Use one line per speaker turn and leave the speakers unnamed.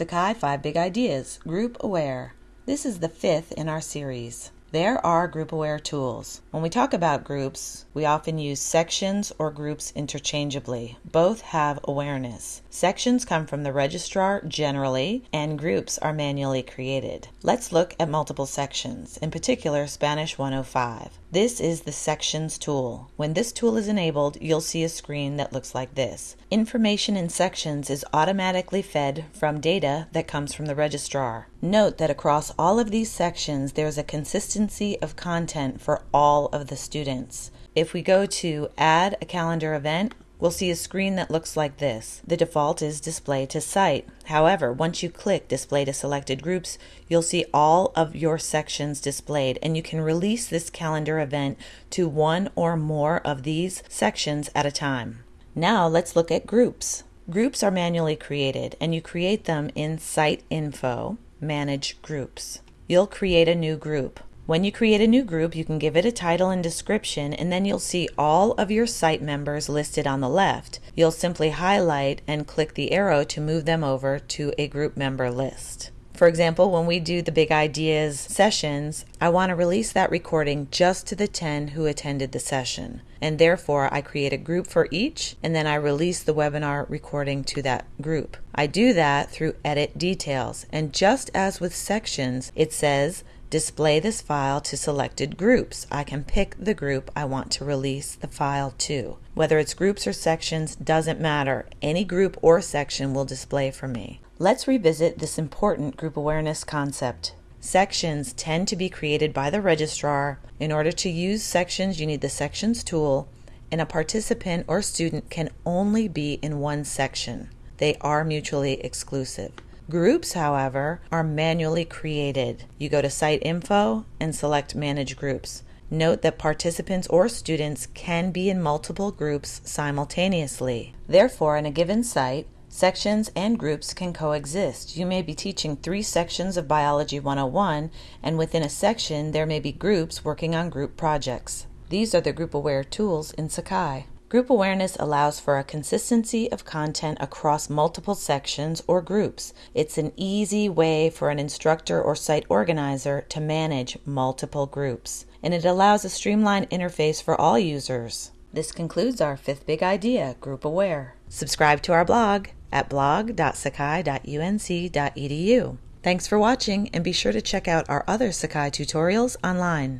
Sakai 5 Big Ideas Group Aware. This is the fifth in our series. There are group aware tools. When we talk about groups, we often use sections or groups interchangeably. Both have awareness. Sections come from the registrar generally, and groups are manually created. Let's look at multiple sections, in particular Spanish 105. This is the Sections tool. When this tool is enabled, you'll see a screen that looks like this. Information in sections is automatically fed from data that comes from the registrar. Note that across all of these sections, there's a consistency of content for all of the students. If we go to Add a Calendar Event, we'll see a screen that looks like this. The default is Display to Site. However, once you click Display to Selected Groups, you'll see all of your sections displayed, and you can release this calendar event to one or more of these sections at a time. Now let's look at groups. Groups are manually created, and you create them in Site Info, Manage Groups. You'll create a new group. When you create a new group, you can give it a title and description, and then you'll see all of your site members listed on the left. You'll simply highlight and click the arrow to move them over to a group member list. For example, when we do the Big Ideas sessions, I want to release that recording just to the 10 who attended the session. And therefore, I create a group for each, and then I release the webinar recording to that group. I do that through Edit Details. And just as with sections, it says display this file to selected groups. I can pick the group I want to release the file to. Whether it's groups or sections doesn't matter. Any group or section will display for me. Let's revisit this important group awareness concept. Sections tend to be created by the registrar. In order to use sections, you need the Sections tool, and a participant or student can only be in one section. They are mutually exclusive. Groups, however, are manually created. You go to Site Info and select Manage Groups. Note that participants or students can be in multiple groups simultaneously. Therefore, in a given site, sections and groups can coexist. You may be teaching three sections of Biology 101, and within a section, there may be groups working on group projects. These are the group aware tools in Sakai. Group awareness allows for a consistency of content across multiple sections or groups. It's an easy way for an instructor or site organizer to manage multiple groups, and it allows a streamlined interface for all users. This concludes our fifth big idea, Group Aware. Subscribe to our blog at blog.sakai.unc.edu. Thanks for watching and be sure to check out our other Sakai tutorials online.